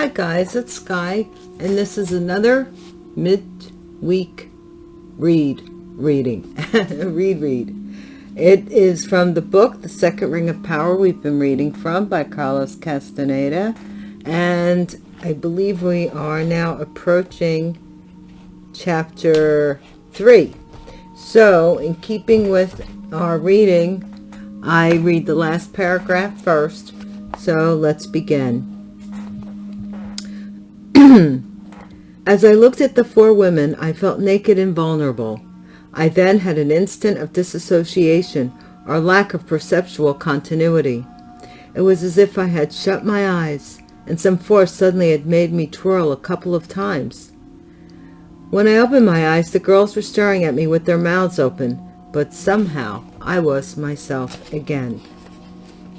Hi guys, it's Sky, and this is another midweek read reading. read read. It is from the book, The Second Ring of Power, we've been reading from by Carlos Castaneda. And I believe we are now approaching chapter 3. So, in keeping with our reading, I read the last paragraph first. So, let's begin. As I looked at the four women, I felt naked and vulnerable. I then had an instant of disassociation or lack of perceptual continuity. It was as if I had shut my eyes and some force suddenly had made me twirl a couple of times. When I opened my eyes, the girls were staring at me with their mouths open, but somehow I was myself again.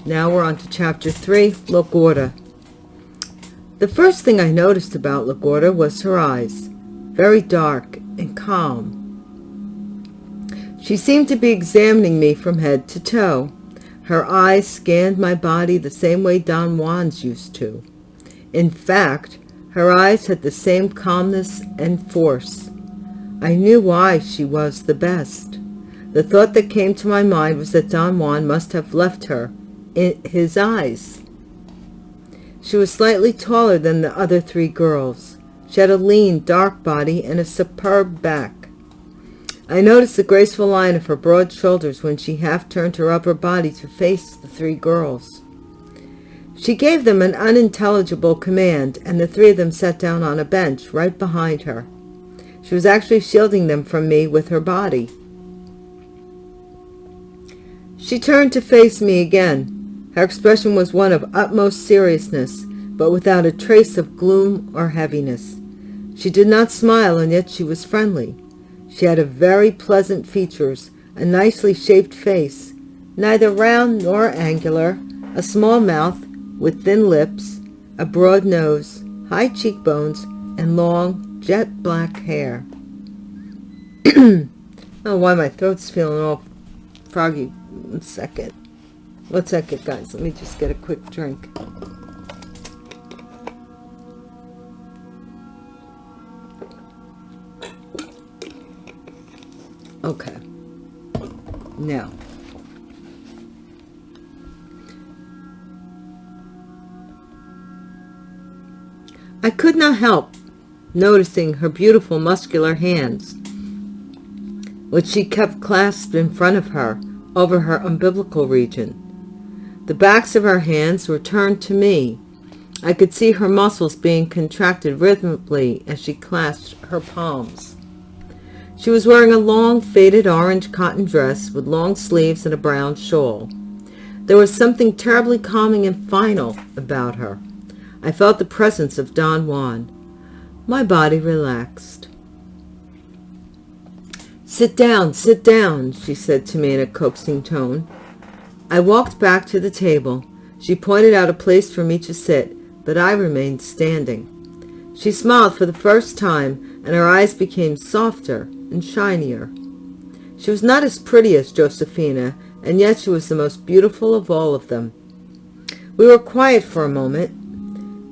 Now we're on to chapter 3, LaGorda. The first thing I noticed about Lagorda was her eyes, very dark and calm. She seemed to be examining me from head to toe. Her eyes scanned my body the same way Don Juan's used to. In fact, her eyes had the same calmness and force. I knew why she was the best. The thought that came to my mind was that Don Juan must have left her in his eyes. She was slightly taller than the other three girls. She had a lean, dark body and a superb back. I noticed the graceful line of her broad shoulders when she half turned her upper body to face the three girls. She gave them an unintelligible command, and the three of them sat down on a bench right behind her. She was actually shielding them from me with her body. She turned to face me again. Her expression was one of utmost seriousness, but without a trace of gloom or heaviness. She did not smile, and yet she was friendly. She had a very pleasant features, a nicely shaped face, neither round nor angular, a small mouth with thin lips, a broad nose, high cheekbones, and long, jet black hair. oh, why my throat's feeling all froggy. One second. One second, guys. Let me just get a quick drink. Okay. Now. I could not help noticing her beautiful muscular hands, which she kept clasped in front of her over her umbilical region. The backs of her hands were turned to me. I could see her muscles being contracted rhythmically as she clasped her palms. She was wearing a long, faded orange cotton dress with long sleeves and a brown shawl. There was something terribly calming and final about her. I felt the presence of Don Juan. My body relaxed. Sit down, sit down, she said to me in a coaxing tone. I walked back to the table. She pointed out a place for me to sit, but I remained standing. She smiled for the first time, and her eyes became softer and shinier. She was not as pretty as Josefina, and yet she was the most beautiful of all of them. We were quiet for a moment.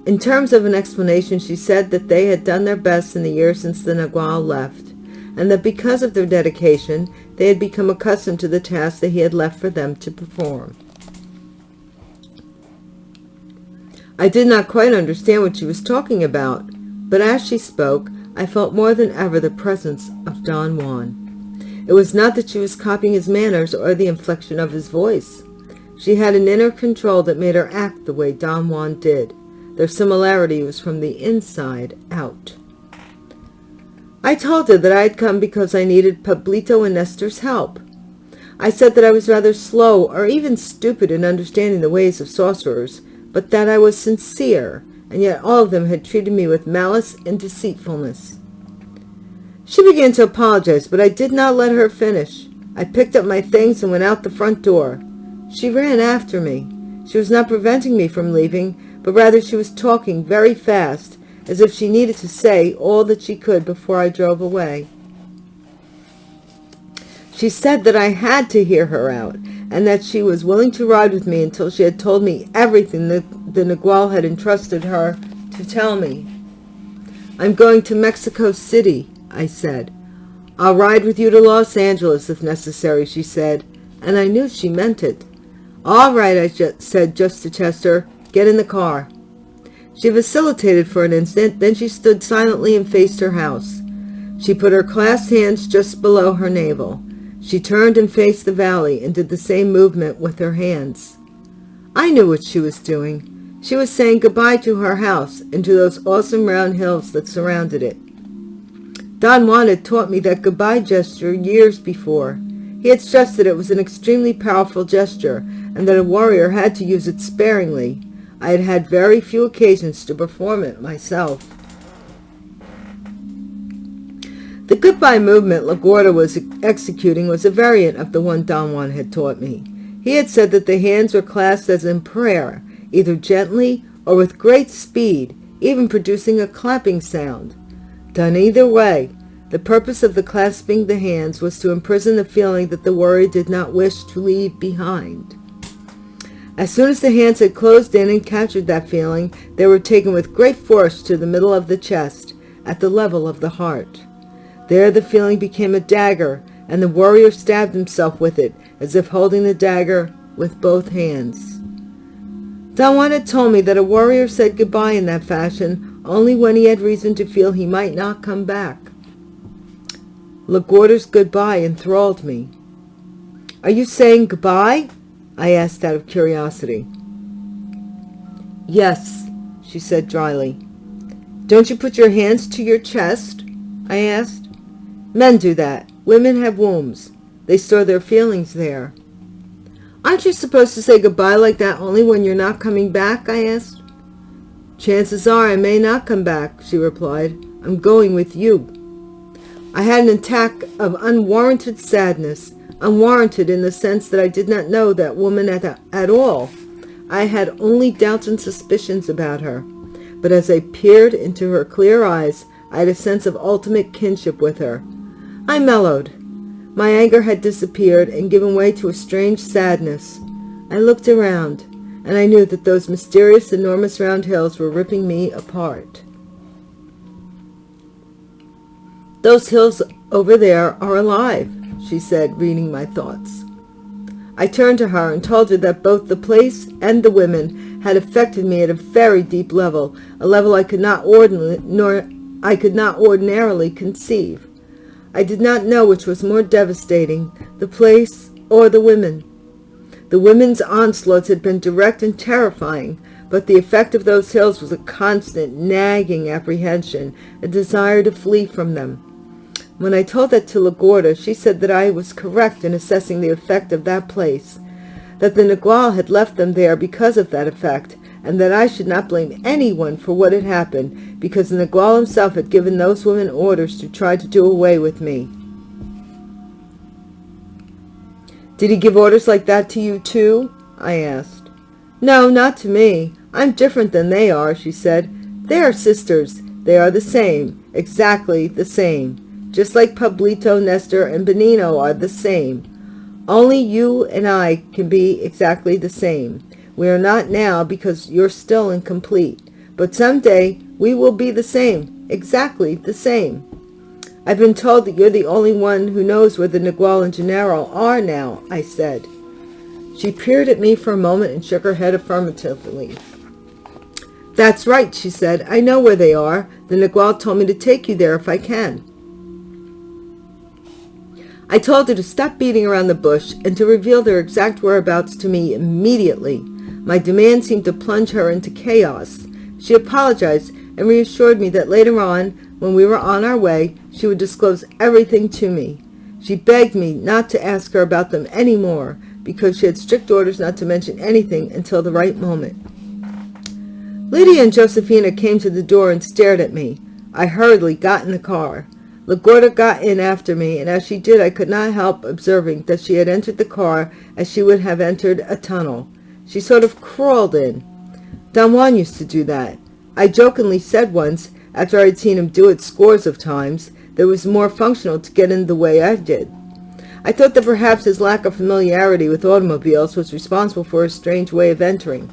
In terms of an explanation, she said that they had done their best in the year since the Nagual left, and that because of their dedication, they had become accustomed to the task that he had left for them to perform. I did not quite understand what she was talking about, but as she spoke, I felt more than ever the presence of Don Juan. It was not that she was copying his manners or the inflection of his voice. She had an inner control that made her act the way Don Juan did. Their similarity was from the inside out. I told her that I had come because I needed Pablito and Nestor's help. I said that I was rather slow or even stupid in understanding the ways of sorcerers, but that I was sincere, and yet all of them had treated me with malice and deceitfulness. She began to apologize, but I did not let her finish. I picked up my things and went out the front door. She ran after me. She was not preventing me from leaving, but rather she was talking very fast, as if she needed to say all that she could before I drove away. She said that I had to hear her out, and that she was willing to ride with me until she had told me everything that the Nagual had entrusted her to tell me? I'm going to Mexico City, I said. I'll ride with you to Los Angeles if necessary, she said, and I knew she meant it. All right, I just said just to Chester, get in the car. She vacillated for an instant, then she stood silently and faced her house. She put her clasped hands just below her navel. She turned and faced the valley and did the same movement with her hands. I knew what she was doing. She was saying goodbye to her house and to those awesome round hills that surrounded it. Don Juan had taught me that goodbye gesture years before. He had stressed that it was an extremely powerful gesture and that a warrior had to use it sparingly. I had had very few occasions to perform it myself. The goodbye movement LaGorda was executing was a variant of the one Don Juan had taught me. He had said that the hands were clasped as in prayer, either gently or with great speed, even producing a clapping sound. Done either way, the purpose of the clasping the hands was to imprison the feeling that the warrior did not wish to leave behind. As soon as the hands had closed in and captured that feeling, they were taken with great force to the middle of the chest, at the level of the heart. There the feeling became a dagger, and the warrior stabbed himself with it, as if holding the dagger with both hands. Juan had told me that a warrior said goodbye in that fashion only when he had reason to feel he might not come back. LaGorda's goodbye enthralled me. Are you saying goodbye? I asked out of curiosity. Yes, she said dryly. Don't you put your hands to your chest? I asked. Men do that. Women have wombs. They store their feelings there. Aren't you supposed to say goodbye like that only when you're not coming back? I asked. Chances are I may not come back, she replied. I'm going with you. I had an attack of unwarranted sadness, unwarranted in the sense that I did not know that woman at, at all. I had only doubts and suspicions about her. But as I peered into her clear eyes, I had a sense of ultimate kinship with her. I mellowed. My anger had disappeared and given way to a strange sadness. I looked around, and I knew that those mysterious, enormous round hills were ripping me apart. Those hills over there are alive, she said, reading my thoughts. I turned to her and told her that both the place and the women had affected me at a very deep level, a level I could not ordinarily, nor I could not ordinarily conceive. I did not know which was more devastating, the place or the women. The women's onslaughts had been direct and terrifying, but the effect of those hills was a constant, nagging apprehension, a desire to flee from them. When I told that to LaGorda, she said that I was correct in assessing the effect of that place, that the Nagual had left them there because of that effect, and that I should not blame anyone for what had happened, because the Nagual himself had given those women orders to try to do away with me. Did he give orders like that to you too? I asked. No, not to me. I'm different than they are, she said. They are sisters. They are the same, exactly the same. Just like Pablito, Nestor, and Benigno are the same. Only you and I can be exactly the same. We are not now because you're still incomplete. But someday we will be the same, exactly the same. I've been told that you're the only one who knows where the Nagual and Genaro are now, I said. She peered at me for a moment and shook her head affirmatively. That's right, she said. I know where they are. The Nagual told me to take you there if I can. I told her to stop beating around the bush and to reveal their exact whereabouts to me immediately. My demand seemed to plunge her into chaos. She apologized and reassured me that later on, when we were on our way, she would disclose everything to me. She begged me not to ask her about them any more, because she had strict orders not to mention anything until the right moment. Lydia and Josefina came to the door and stared at me. I hurriedly got in the car. LaGorda got in after me, and as she did, I could not help observing that she had entered the car as she would have entered a tunnel. She sort of crawled in. Don Juan used to do that. I jokingly said once, after I had seen him do it scores of times, that it was more functional to get in the way I did. I thought that perhaps his lack of familiarity with automobiles was responsible for his strange way of entering.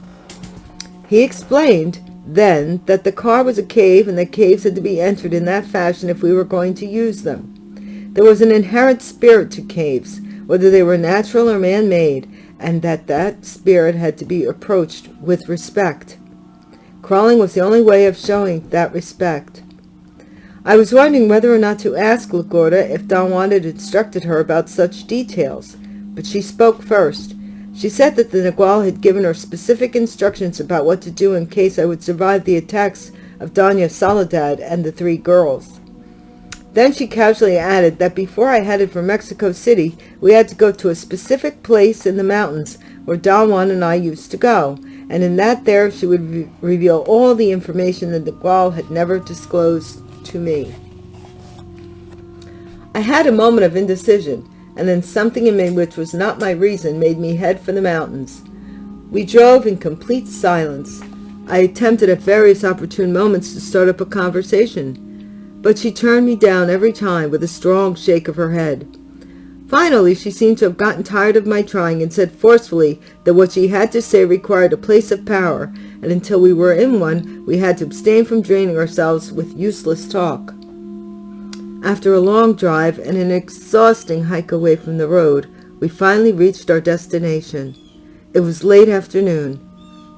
He explained, Then, that the car was a cave and that caves had to be entered in that fashion if we were going to use them. There was an inherent spirit to caves, whether they were natural or man-made, and that that spirit had to be approached with respect. Crawling was the only way of showing that respect. I was wondering whether or not to ask Lagorda if Don Juan had instructed her about such details, but she spoke first. She said that the Nagual had given her specific instructions about what to do in case I would survive the attacks of Doña Soledad and the three girls. Then she casually added that before I headed for Mexico City, we had to go to a specific place in the mountains where Don Juan and I used to go, and in that there she would re reveal all the information that the Nagual had never disclosed to me. I had a moment of indecision, and then something in me which was not my reason made me head for the mountains. We drove in complete silence. I attempted at various opportune moments to start up a conversation, but she turned me down every time with a strong shake of her head. Finally, she seemed to have gotten tired of my trying and said forcefully that what she had to say required a place of power, and until we were in one, we had to abstain from draining ourselves with useless talk. After a long drive and an exhausting hike away from the road, we finally reached our destination. It was late afternoon.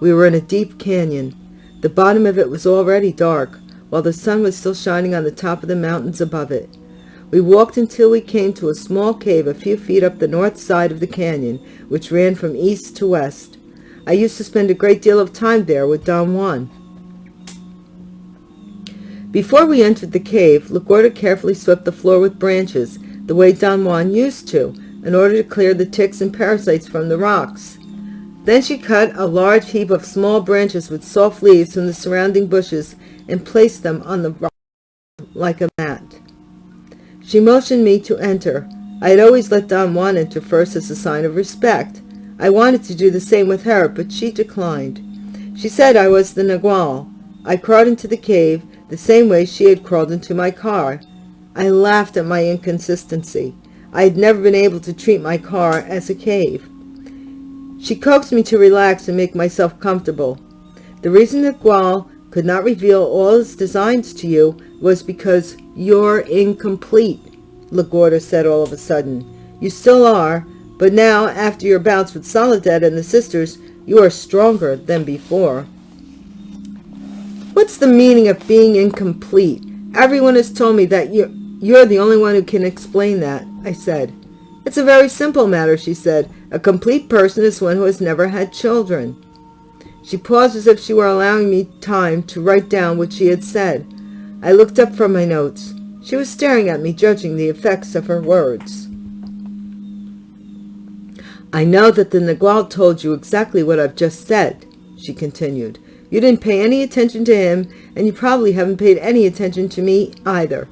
We were in a deep canyon. The bottom of it was already dark, while the sun was still shining on the top of the mountains above it. We walked until we came to a small cave a few feet up the north side of the canyon, which ran from east to west. I used to spend a great deal of time there with Don Juan. Before we entered the cave, Lagorda carefully swept the floor with branches, the way Don Juan used to, in order to clear the ticks and parasites from the rocks. Then she cut a large heap of small branches with soft leaves from the surrounding bushes and placed them on the rock like a mat. She motioned me to enter. I had always let Don Juan enter first as a sign of respect. I wanted to do the same with her, but she declined. She said I was the Nagual. I crawled into the cave the same way she had crawled into my car. I laughed at my inconsistency. I had never been able to treat my car as a cave. She coaxed me to relax and make myself comfortable. The reason Nagual could not reveal all his designs to you was because you're incomplete, Lagorda said all of a sudden. You still are, but now, after your bouts with Soledad and the sisters, you are stronger than before. What's the meaning of being incomplete? Everyone has told me that you're, you're the only one who can explain that, I said. It's a very simple matter, she said. A complete person is one who has never had children. She paused as if she were allowing me time to write down what she had said. I looked up from my notes. She was staring at me, judging the effects of her words. I know that the Nagual told you exactly what I've just said, she continued. You didn't pay any attention to him, and you probably haven't paid any attention to me either.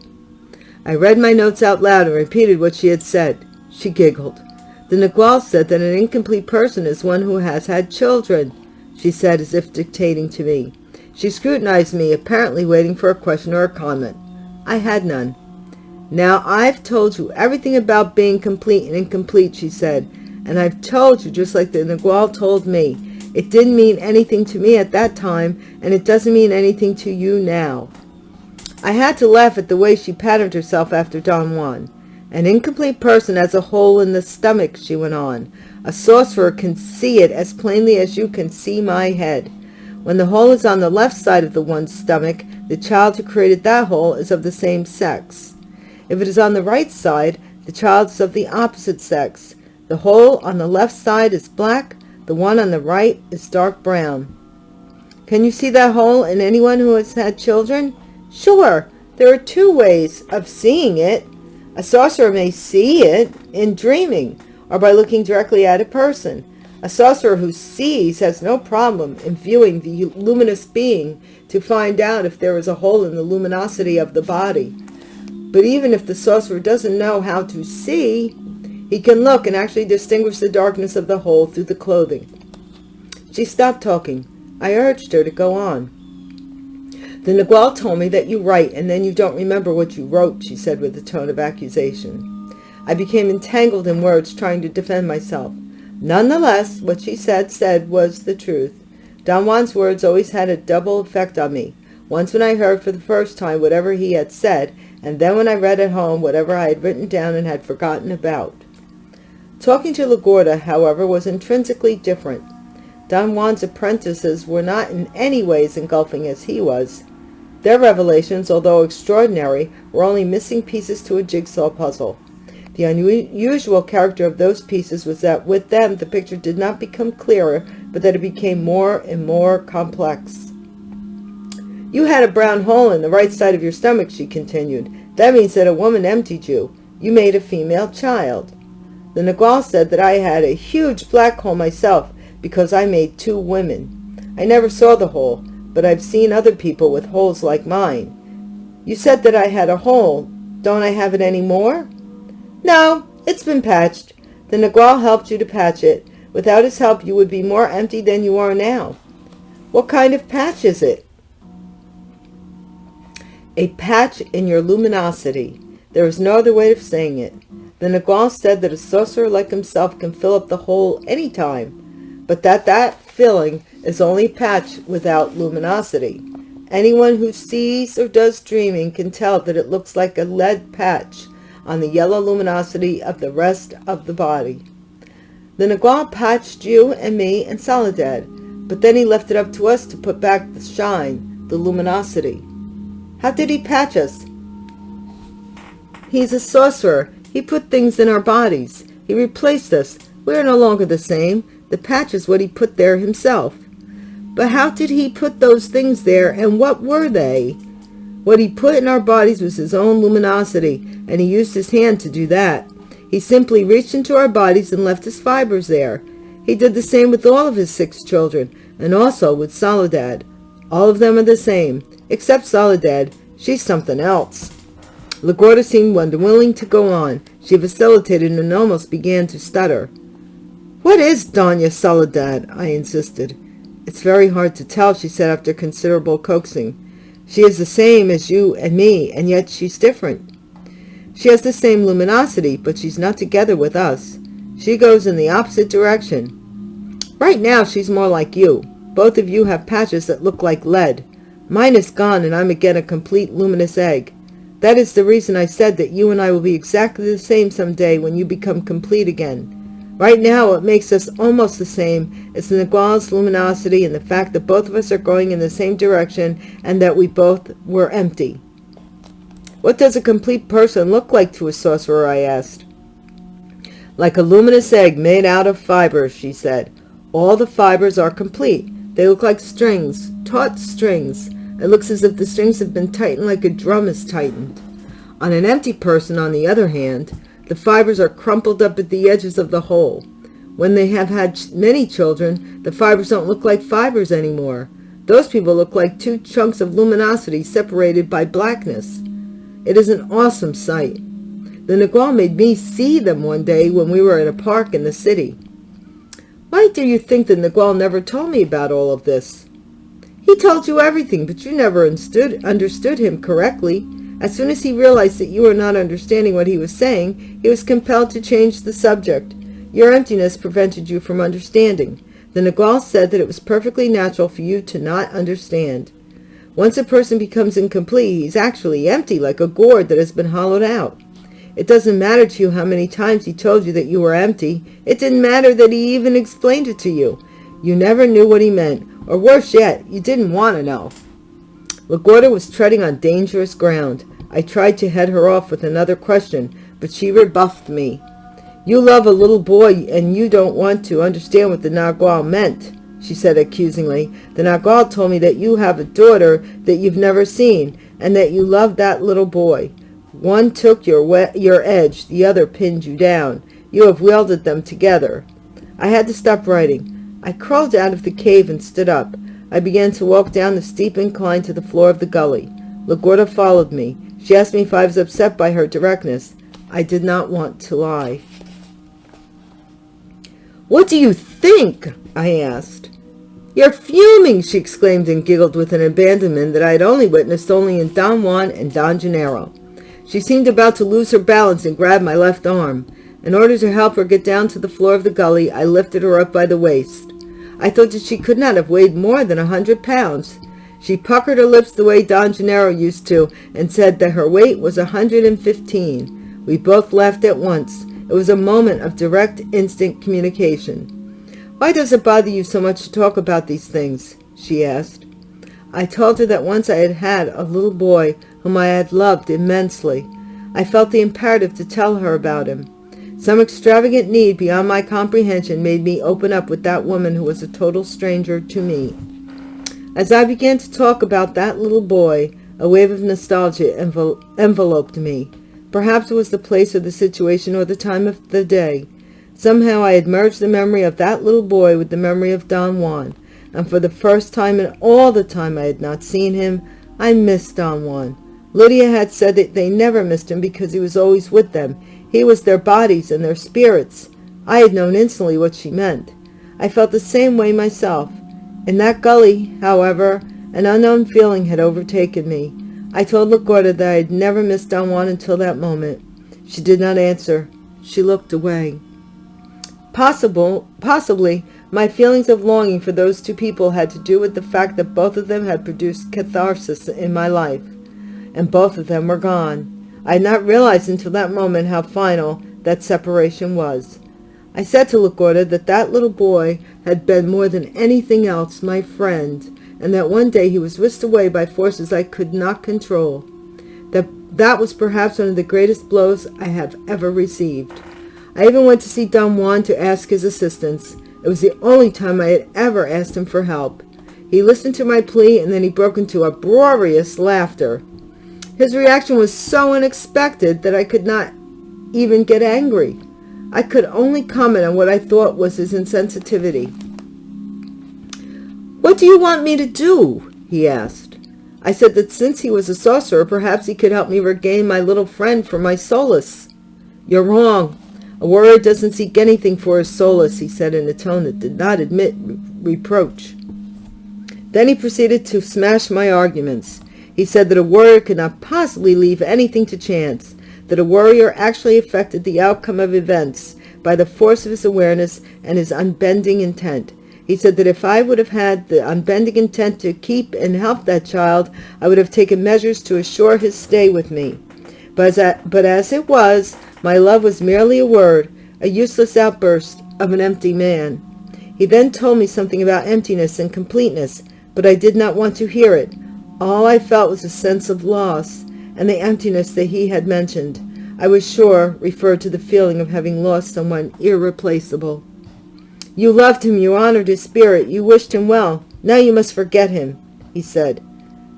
I read my notes out loud and repeated what she had said. She giggled. The Nagual said that an incomplete person is one who has had children, she said as if dictating to me. She scrutinized me, apparently waiting for a question or a comment. I had none. Now, I've told you everything about being complete and incomplete, she said, and I've told you just like the Nagual told me. It didn't mean anything to me at that time, and it doesn't mean anything to you now. I had to laugh at the way she patterned herself after Don Juan. An incomplete person has a hole in the stomach, she went on. A sorcerer can see it as plainly as you can see my head. When the hole is on the left side of the one's stomach, the child who created that hole is of the same sex. If it is on the right side, the child is of the opposite sex. The hole on the left side is black, the one on the right is dark brown. Can you see that hole in anyone who has had children? Sure, there are two ways of seeing it. A sorcerer may see it in dreaming or by looking directly at a person. A sorcerer who sees has no problem in viewing the luminous being to find out if there is a hole in the luminosity of the body. But even if the sorcerer doesn't know how to see, he can look and actually distinguish the darkness of the hole through the clothing. She stopped talking. I urged her to go on. The Nagual told me that you write and then you don't remember what you wrote, she said with a tone of accusation. I became entangled in words trying to defend myself. Nonetheless, what she said said was the truth. Don Juan's words always had a double effect on me. Once when I heard for the first time whatever he had said, and then when I read at home whatever I had written down and had forgotten about. Talking to LaGorda, however, was intrinsically different. Don Juan's apprentices were not in any ways engulfing as he was. Their revelations, although extraordinary, were only missing pieces to a jigsaw puzzle. The unusual character of those pieces was that with them the picture did not become clearer, but that it became more and more complex. You had a brown hole in the right side of your stomach, she continued. That means that a woman emptied you. You made a female child. The Nagual said that I had a huge black hole myself because I made two women. I never saw the hole, but I've seen other people with holes like mine. You said that I had a hole. Don't I have it any more? No, it's been patched. The Nagual helped you to patch it. Without his help, you would be more empty than you are now. What kind of patch is it? A patch in your luminosity. There is no other way of saying it. The Nagual said that a sorcerer like himself can fill up the hole any time, but that that filling is only patch without luminosity. Anyone who sees or does dreaming can tell that it looks like a lead patch on the yellow luminosity of the rest of the body. The Nagual patched you and me and Soledad, but then he left it up to us to put back the shine, the luminosity. How did he patch us? He's a sorcerer he put things in our bodies. He replaced us. We are no longer the same. The patch is what he put there himself. But how did he put those things there, and what were they? What he put in our bodies was his own luminosity, and he used his hand to do that. He simply reached into our bodies and left his fibers there. He did the same with all of his six children, and also with Soledad. All of them are the same, except Soledad. She's something else. LaGorda seemed unwilling to go on. She vacillated and almost began to stutter. What is Doña Soledad? I insisted. It's very hard to tell, she said after considerable coaxing. She is the same as you and me, and yet she's different. She has the same luminosity, but she's not together with us. She goes in the opposite direction. Right now, she's more like you. Both of you have patches that look like lead. Mine is gone, and I'm again a complete luminous egg. That is the reason I said that you and I will be exactly the same someday when you become complete again. Right now, what makes us almost the same is the Nagual's luminosity and the fact that both of us are going in the same direction and that we both were empty. What does a complete person look like to a sorcerer, I asked. Like a luminous egg made out of fibers, she said. All the fibers are complete. They look like strings, taut strings, it looks as if the strings have been tightened like a drum is tightened. On an empty person, on the other hand, the fibers are crumpled up at the edges of the hole. When they have had many children, the fibers don't look like fibers anymore. Those people look like two chunks of luminosity separated by blackness. It is an awesome sight. The Nagual made me see them one day when we were at a park in the city. Why do you think the Nagual never told me about all of this? He told you everything, but you never understood, understood him correctly. As soon as he realized that you were not understanding what he was saying, he was compelled to change the subject. Your emptiness prevented you from understanding. The Nagual said that it was perfectly natural for you to not understand. Once a person becomes incomplete, he's actually empty, like a gourd that has been hollowed out. It doesn't matter to you how many times he told you that you were empty. It didn't matter that he even explained it to you. You never knew what he meant or worse yet, you didn't want to know. LaGorda was treading on dangerous ground. I tried to head her off with another question, but she rebuffed me. You love a little boy and you don't want to understand what the Nagual meant, she said accusingly. The Nagual told me that you have a daughter that you've never seen and that you love that little boy. One took your, your edge, the other pinned you down. You have welded them together. I had to stop writing. I crawled out of the cave and stood up. I began to walk down the steep incline to the floor of the gully. Lagorda followed me. She asked me if I was upset by her directness. I did not want to lie. What do you think? I asked. You're fuming, she exclaimed and giggled with an abandonment that I had only witnessed only in Don Juan and Don Genaro. She seemed about to lose her balance and grabbed my left arm. In order to help her get down to the floor of the gully, I lifted her up by the waist. I thought that she could not have weighed more than a hundred pounds. She puckered her lips the way Don Genaro used to and said that her weight was a hundred and fifteen. We both laughed at once. It was a moment of direct, instant communication. Why does it bother you so much to talk about these things? she asked. I told her that once I had had a little boy whom I had loved immensely. I felt the imperative to tell her about him. Some extravagant need beyond my comprehension made me open up with that woman who was a total stranger to me. As I began to talk about that little boy, a wave of nostalgia envel enveloped me. Perhaps it was the place or the situation or the time of the day. Somehow I had merged the memory of that little boy with the memory of Don Juan, and for the first time in all the time I had not seen him, I missed Don Juan. Lydia had said that they never missed him because he was always with them. He was their bodies and their spirits. I had known instantly what she meant. I felt the same way myself. In that gully, however, an unknown feeling had overtaken me. I told LaGorda that I had never missed Don Juan until that moment. She did not answer. She looked away. Possible, possibly, my feelings of longing for those two people had to do with the fact that both of them had produced catharsis in my life, and both of them were gone. I had not realized until that moment how final that separation was. I said to LaGorda that that little boy had been more than anything else my friend, and that one day he was whisked away by forces I could not control. That that was perhaps one of the greatest blows I have ever received. I even went to see Don Juan to ask his assistance. It was the only time I had ever asked him for help. He listened to my plea and then he broke into uproarious laughter. His reaction was so unexpected that I could not even get angry. I could only comment on what I thought was his insensitivity. What do you want me to do? he asked. I said that since he was a sorcerer, perhaps he could help me regain my little friend for my solace. You're wrong. A warrior doesn't seek anything for his solace, he said in a tone that did not admit reproach. Then he proceeded to smash my arguments. He said that a warrior could not possibly leave anything to chance, that a warrior actually affected the outcome of events by the force of his awareness and his unbending intent. He said that if I would have had the unbending intent to keep and help that child, I would have taken measures to assure his stay with me. But as, but as it was, my love was merely a word, a useless outburst of an empty man. He then told me something about emptiness and completeness, but I did not want to hear it. All I felt was a sense of loss, and the emptiness that he had mentioned, I was sure referred to the feeling of having lost someone irreplaceable. You loved him, you honored his spirit, you wished him well. Now you must forget him, he said.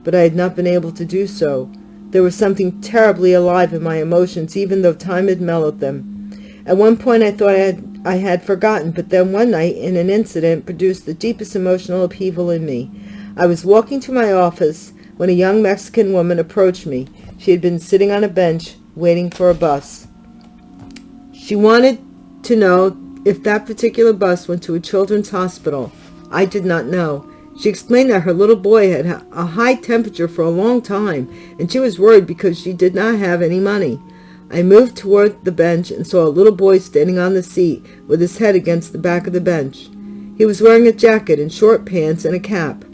But I had not been able to do so. There was something terribly alive in my emotions, even though time had mellowed them. At one point I thought I had, I had forgotten, but then one night, in an incident, produced the deepest emotional upheaval in me. I was walking to my office when a young Mexican woman approached me. She had been sitting on a bench, waiting for a bus. She wanted to know if that particular bus went to a children's hospital. I did not know. She explained that her little boy had a high temperature for a long time, and she was worried because she did not have any money. I moved toward the bench and saw a little boy standing on the seat with his head against the back of the bench. He was wearing a jacket and short pants and a cap.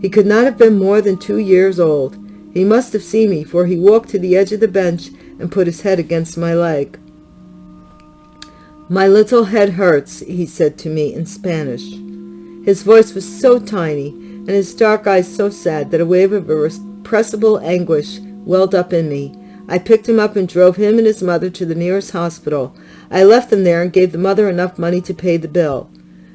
He could not have been more than two years old. He must have seen me, for he walked to the edge of the bench and put his head against my leg. My little head hurts, he said to me in Spanish. His voice was so tiny, and his dark eyes so sad that a wave of irrepressible anguish welled up in me. I picked him up and drove him and his mother to the nearest hospital. I left them there and gave the mother enough money to pay the bill.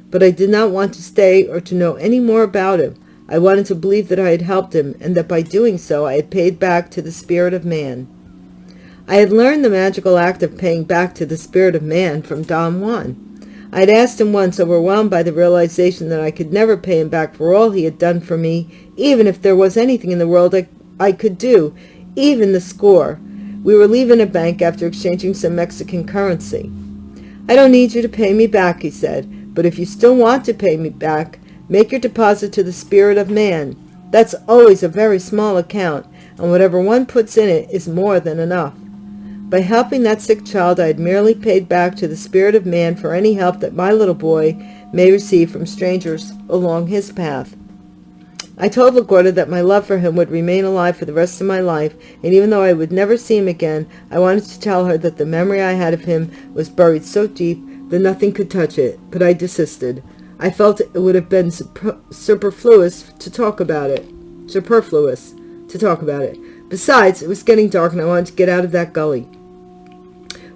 But I did not want to stay or to know any more about him. I wanted to believe that I had helped him, and that by doing so I had paid back to the spirit of man. I had learned the magical act of paying back to the spirit of man from Don Juan. I had asked him once, overwhelmed by the realization that I could never pay him back for all he had done for me, even if there was anything in the world I, I could do, even the score. We were leaving a bank after exchanging some Mexican currency. I don't need you to pay me back, he said, but if you still want to pay me back, make your deposit to the spirit of man. That's always a very small account, and whatever one puts in it is more than enough. By helping that sick child, I had merely paid back to the spirit of man for any help that my little boy may receive from strangers along his path. I told LaGorda that my love for him would remain alive for the rest of my life, and even though I would never see him again, I wanted to tell her that the memory I had of him was buried so deep that nothing could touch it, but I desisted. I felt it would have been superfluous to talk about it. Superfluous to talk about it. Besides, it was getting dark and I wanted to get out of that gully.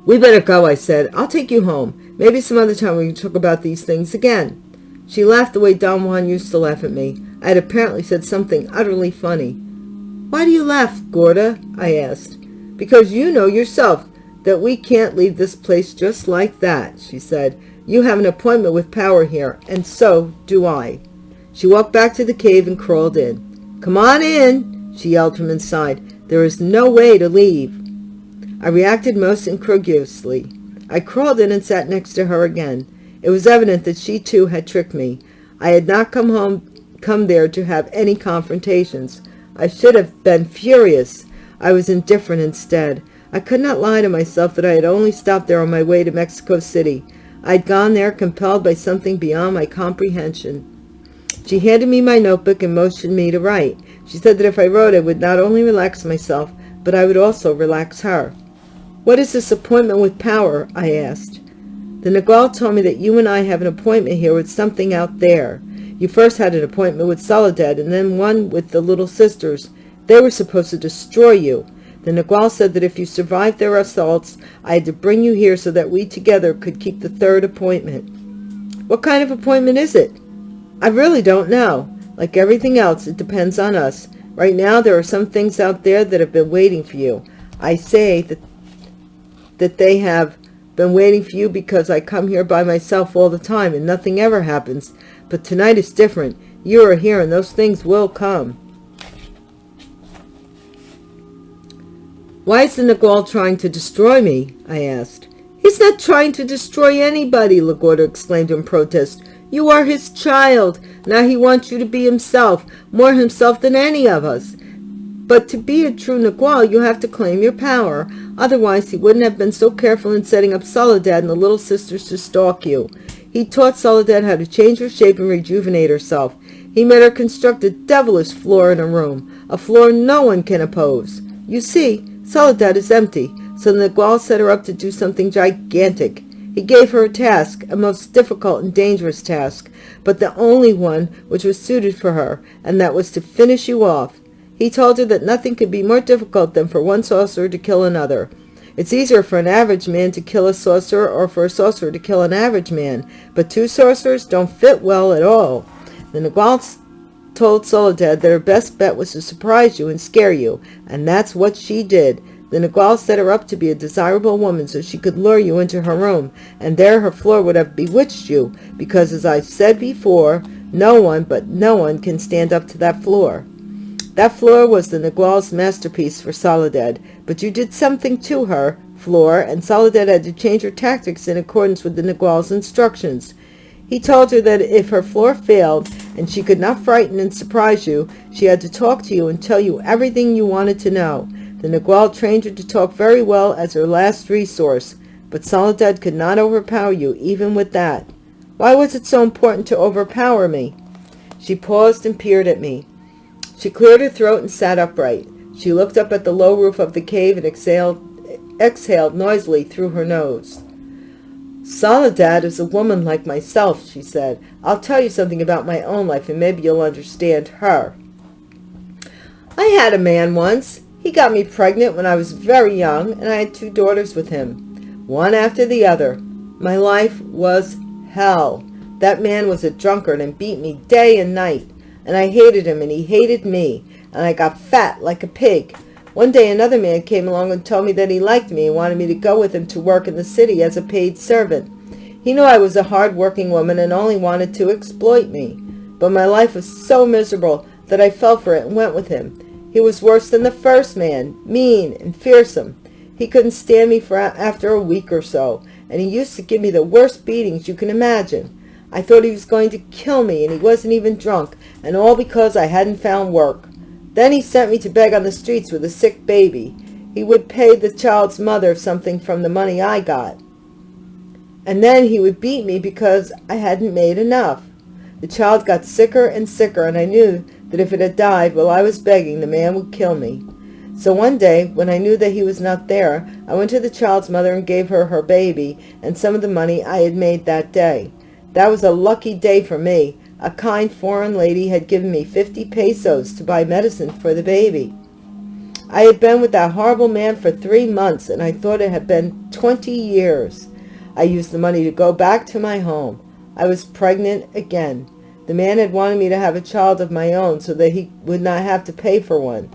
We better go, I said. I'll take you home. Maybe some other time we can talk about these things again. She laughed the way Don Juan used to laugh at me. I had apparently said something utterly funny. Why do you laugh, Gorda? I asked. Because you know yourself that we can't leave this place just like that, she said. You have an appointment with power here, and so do I. She walked back to the cave and crawled in. Come on in, she yelled from inside. There is no way to leave. I reacted most incredulously. I crawled in and sat next to her again. It was evident that she too had tricked me. I had not come home come there to have any confrontations. I should have been furious. I was indifferent instead. I could not lie to myself that I had only stopped there on my way to Mexico City. I had gone there compelled by something beyond my comprehension. She handed me my notebook and motioned me to write. She said that if I wrote I would not only relax myself, but I would also relax her. What is this appointment with power? I asked. The Nagual told me that you and I have an appointment here with something out there. You first had an appointment with Soledad and then one with the Little Sisters. They were supposed to destroy you. The Nagual said that if you survived their assaults, I had to bring you here so that we together could keep the third appointment. What kind of appointment is it? I really don't know. Like everything else, it depends on us. Right now, there are some things out there that have been waiting for you. I say that, that they have been waiting for you because I come here by myself all the time and nothing ever happens. But tonight is different. You are here and those things will come. Why is the Nagual trying to destroy me? I asked. He's not trying to destroy anybody, LaGorda exclaimed in protest. You are his child. Now he wants you to be himself, more himself than any of us. But to be a true Nagual, you have to claim your power. Otherwise, he wouldn't have been so careful in setting up Soledad and the Little Sisters to stalk you. He taught Soledad how to change her shape and rejuvenate herself. He made her construct a devilish floor in a room, a floor no one can oppose. You see, Soledad is empty, so the Nagual set her up to do something gigantic. He gave her a task, a most difficult and dangerous task, but the only one which was suited for her, and that was to finish you off. He told her that nothing could be more difficult than for one sorcerer to kill another. It's easier for an average man to kill a sorcerer or for a sorcerer to kill an average man, but two sorcerers don't fit well at all. The Nagual told Soledad that her best bet was to surprise you and scare you, and that's what she did. The Nagual set her up to be a desirable woman so she could lure you into her room, and there her floor would have bewitched you, because as I've said before, no one but no one can stand up to that floor. That floor was the Nagual's masterpiece for Soledad, but you did something to her floor, and Soledad had to change her tactics in accordance with the Nagual's instructions. He told her that if her floor failed and she could not frighten and surprise you, she had to talk to you and tell you everything you wanted to know. The Nagual trained her to talk very well as her last resource, but Soledad could not overpower you even with that. Why was it so important to overpower me? She paused and peered at me. She cleared her throat and sat upright. She looked up at the low roof of the cave and exhaled, exhaled noisily through her nose. Soledad is a woman like myself, she said. I'll tell you something about my own life and maybe you'll understand her. I had a man once. He got me pregnant when I was very young and I had two daughters with him, one after the other. My life was hell. That man was a drunkard and beat me day and night and I hated him and he hated me, and I got fat like a pig. One day another man came along and told me that he liked me and wanted me to go with him to work in the city as a paid servant. He knew I was a hard-working woman and only wanted to exploit me. But my life was so miserable that I fell for it and went with him. He was worse than the first man, mean and fearsome. He couldn't stand me for after a week or so, and he used to give me the worst beatings you can imagine. I thought he was going to kill me, and he wasn't even drunk, and all because I hadn't found work. Then he sent me to beg on the streets with a sick baby. he would pay the child's mother something from the money I got. And then he would beat me because I hadn't made enough. The child got sicker and sicker, and I knew that if it had died while I was begging, the man would kill me. So one day, when I knew that he was not there, I went to the child's mother and gave her her baby and some of the money I had made that day. That was a lucky day for me. A kind foreign lady had given me 50 pesos to buy medicine for the baby. I had been with that horrible man for three months, and I thought it had been 20 years. I used the money to go back to my home. I was pregnant again. The man had wanted me to have a child of my own so that he would not have to pay for one.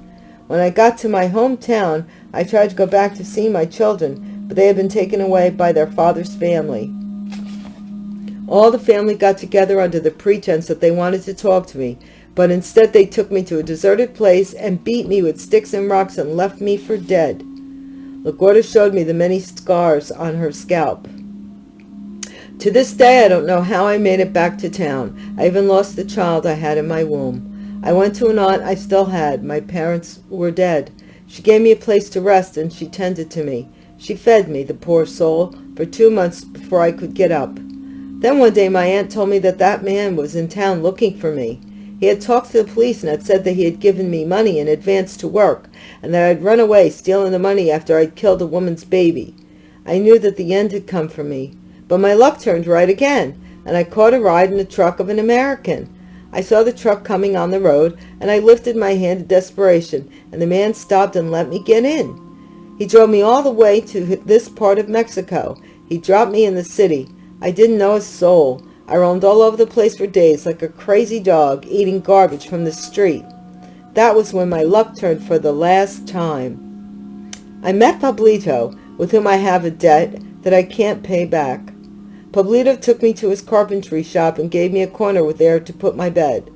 When I got to my hometown, I tried to go back to see my children, but they had been taken away by their father's family. All the family got together under the pretense that they wanted to talk to me, but instead they took me to a deserted place and beat me with sticks and rocks and left me for dead. LaGorda showed me the many scars on her scalp. To this day, I don't know how I made it back to town. I even lost the child I had in my womb. I went to an aunt I still had. My parents were dead. She gave me a place to rest, and she tended to me. She fed me, the poor soul, for two months before I could get up. Then one day my aunt told me that that man was in town looking for me. He had talked to the police and had said that he had given me money in advance to work, and that I'd run away stealing the money after I'd killed a woman's baby. I knew that the end had come for me, but my luck turned right again, and I caught a ride in the truck of an American. I saw the truck coming on the road, and I lifted my hand in desperation, and the man stopped and let me get in. He drove me all the way to this part of Mexico. He dropped me in the city. I didn't know a soul. I roamed all over the place for days like a crazy dog eating garbage from the street. That was when my luck turned for the last time. I met Pablito, with whom I have a debt that I can't pay back. Pablito took me to his carpentry shop and gave me a corner there to put my bed.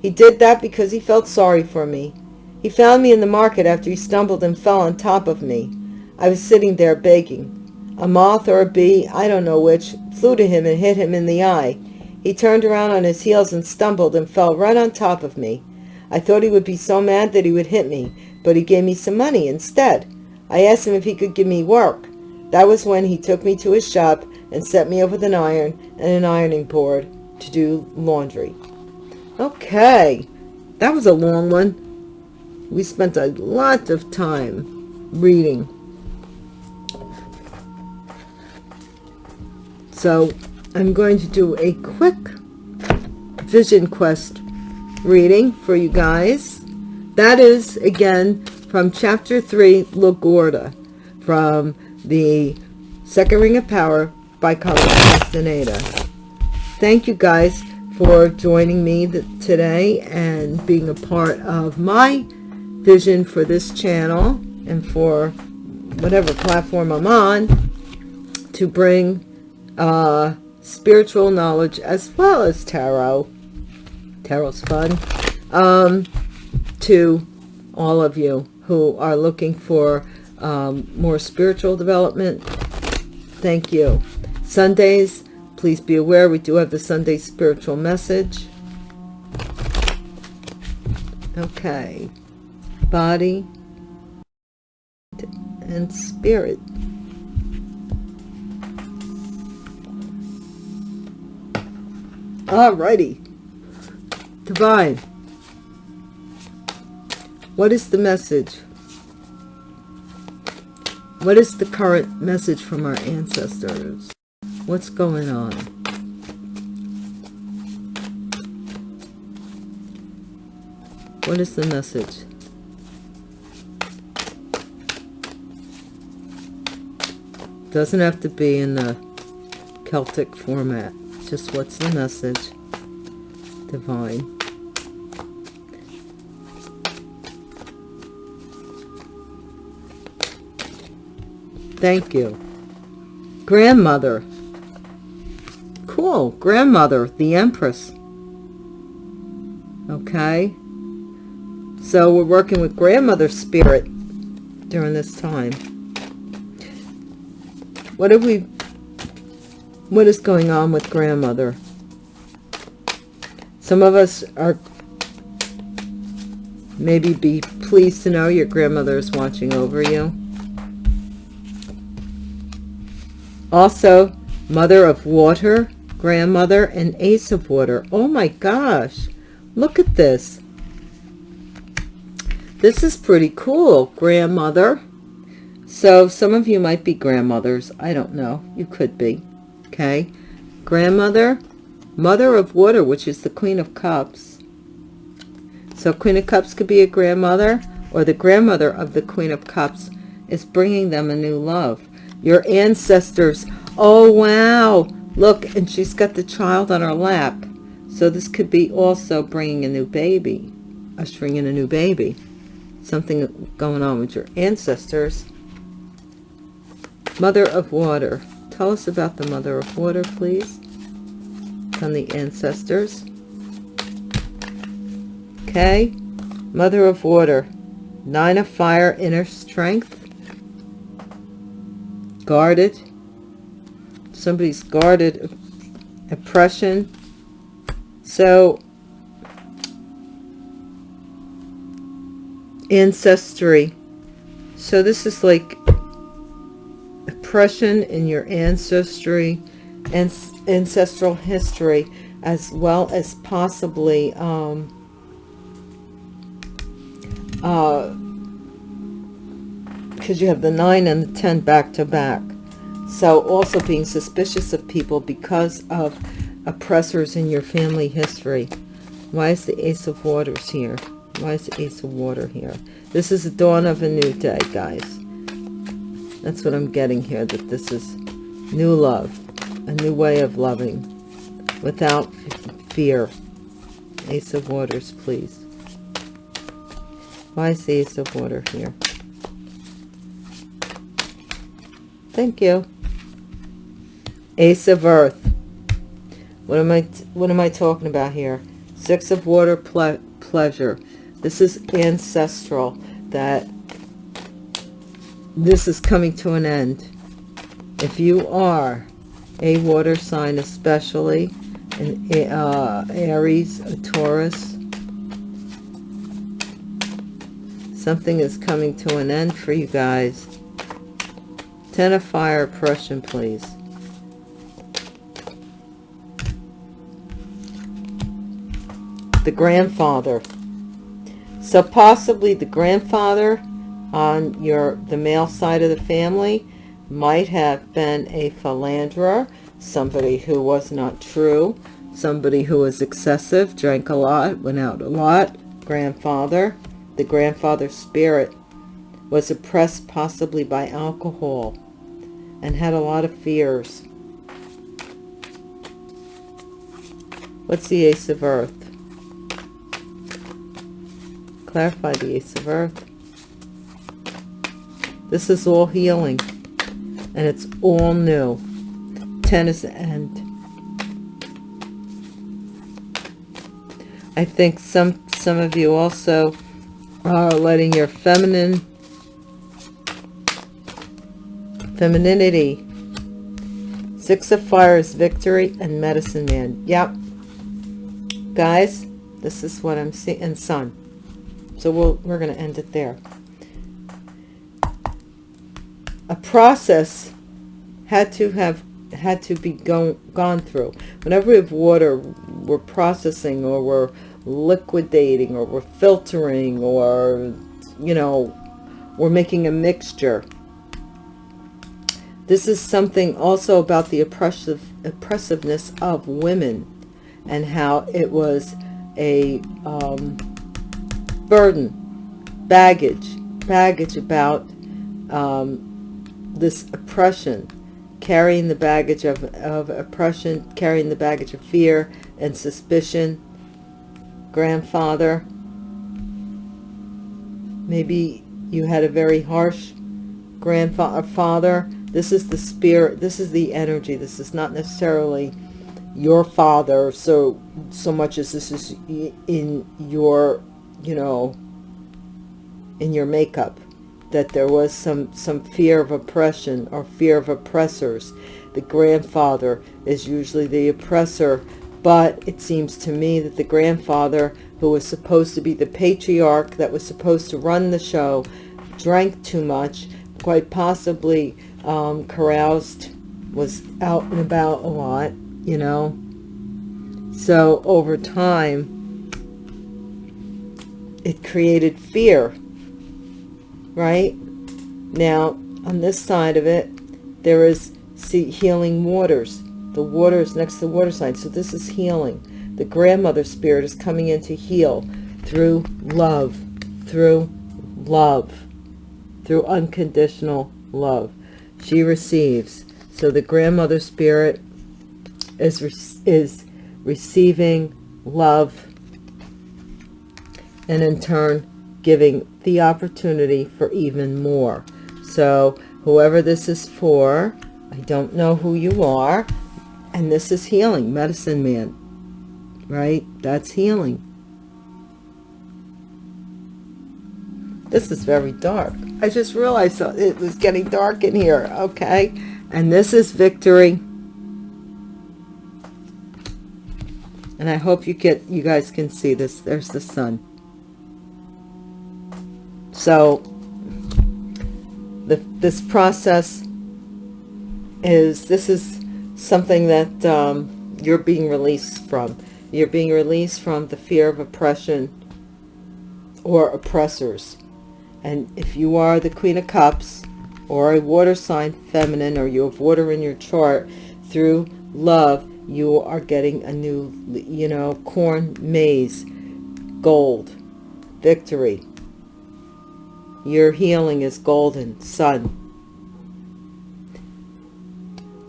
He did that because he felt sorry for me. He found me in the market after he stumbled and fell on top of me. I was sitting there begging. A moth or a bee, I don't know which, flew to him and hit him in the eye. He turned around on his heels and stumbled and fell right on top of me. I thought he would be so mad that he would hit me, but he gave me some money instead. I asked him if he could give me work. That was when he took me to his shop and set me up with an iron and an ironing board to do laundry. Okay, that was a long one. We spent a lot of time reading. So I'm going to do a quick Vision Quest reading for you guys. That is, again, from Chapter 3, LaGorda, from the Second Ring of Power by Carlos Castaneda. Thank you guys for joining me today and being a part of my vision for this channel and for whatever platform I'm on to bring uh, spiritual knowledge as well as tarot. Tarot's fun. Um, to all of you who are looking for um, more spiritual development. Thank you. Sundays, please be aware we do have the Sunday spiritual message. Okay. Body and spirit. Alrighty. Divine. What is the message? What is the current message from our ancestors? What's going on? What is the message? Doesn't have to be in the Celtic format. Just what's the message? Divine. Thank you. Grandmother. Cool. Grandmother, the Empress. Okay. So we're working with grandmother spirit during this time. What have we, what is going on with grandmother? Some of us are maybe be pleased to know your grandmother is watching over you. Also, mother of water, grandmother, and ace of water. Oh my gosh. Look at this. This is pretty cool, grandmother. So some of you might be grandmothers. I don't know. You could be. Okay. Grandmother, mother of water, which is the queen of cups. So queen of cups could be a grandmother or the grandmother of the queen of cups is bringing them a new love. Your ancestors. Oh, wow. Look, and she's got the child on her lap. So this could be also bringing a new baby, ushering in a new baby something going on with your ancestors. Mother of Water. Tell us about the Mother of Water, please. On the ancestors. Okay. Mother of Water. Nine of Fire, inner strength. Guarded. Somebody's guarded. Oppression. So ancestry so this is like oppression in your ancestry and ancestral history as well as possibly um, uh, because you have the 9 and the 10 back to back so also being suspicious of people because of oppressors in your family history why is the ace of waters here why is the Ace of Water here? This is the dawn of a new day, guys. That's what I'm getting here, that this is new love, a new way of loving without fear. Ace of Waters, please. Why is the Ace of Water here? Thank you. Ace of Earth. What am I what am I talking about here? Six of Water ple pleasure. This is ancestral, that this is coming to an end. If you are a water sign, especially an uh, Aries, a Taurus, something is coming to an end for you guys. Ten of fire, Prussian, please. The grandfather. So possibly the grandfather on your the male side of the family might have been a philanderer, somebody who was not true, somebody who was excessive, drank a lot, went out a lot, grandfather. The grandfather spirit was oppressed possibly by alcohol and had a lot of fears. What's the Ace of Earth? Clarify the Ace of Earth. This is all healing. And it's all new. Ten is the end. I think some some of you also are letting your feminine femininity six of fire is victory and medicine man yep guys this is what i'm seeing and sun so we'll, we're going to end it there. A process had to have had to be go, gone through. Whenever we have water, we're processing or we're liquidating or we're filtering or, you know, we're making a mixture. This is something also about the oppressive oppressiveness of women and how it was a um, burden, baggage, baggage about um, this oppression, carrying the baggage of, of oppression, carrying the baggage of fear and suspicion, grandfather. Maybe you had a very harsh grandfather. Father. This is the spirit. This is the energy. This is not necessarily your father so so much as this is in your you know, in your makeup, that there was some, some fear of oppression or fear of oppressors. The grandfather is usually the oppressor, but it seems to me that the grandfather who was supposed to be the patriarch that was supposed to run the show, drank too much, quite possibly um, caroused, was out and about a lot, you know. So over time, it created fear, right? Now, on this side of it, there is see, healing waters. The water is next to the water sign, so this is healing. The grandmother spirit is coming in to heal through love, through love, through unconditional love. She receives. So the grandmother spirit is, is receiving love and in turn giving the opportunity for even more. So whoever this is for, I don't know who you are, and this is healing, medicine man, right? That's healing. This is very dark. I just realized it was getting dark in here, okay? And this is victory. And I hope you get you guys can see this. There's the sun. So the, this process is, this is something that um, you're being released from. You're being released from the fear of oppression or oppressors. And if you are the Queen of Cups or a water sign feminine or you have water in your chart, through love, you are getting a new, you know, corn, maize, gold, victory, your healing is golden, sun.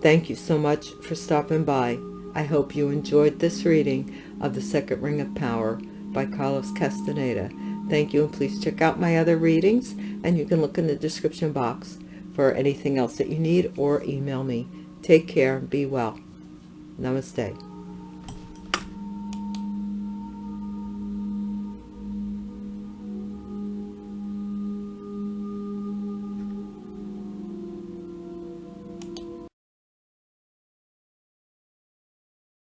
Thank you so much for stopping by. I hope you enjoyed this reading of The Second Ring of Power by Carlos Castaneda. Thank you, and please check out my other readings, and you can look in the description box for anything else that you need or email me. Take care and be well. Namaste.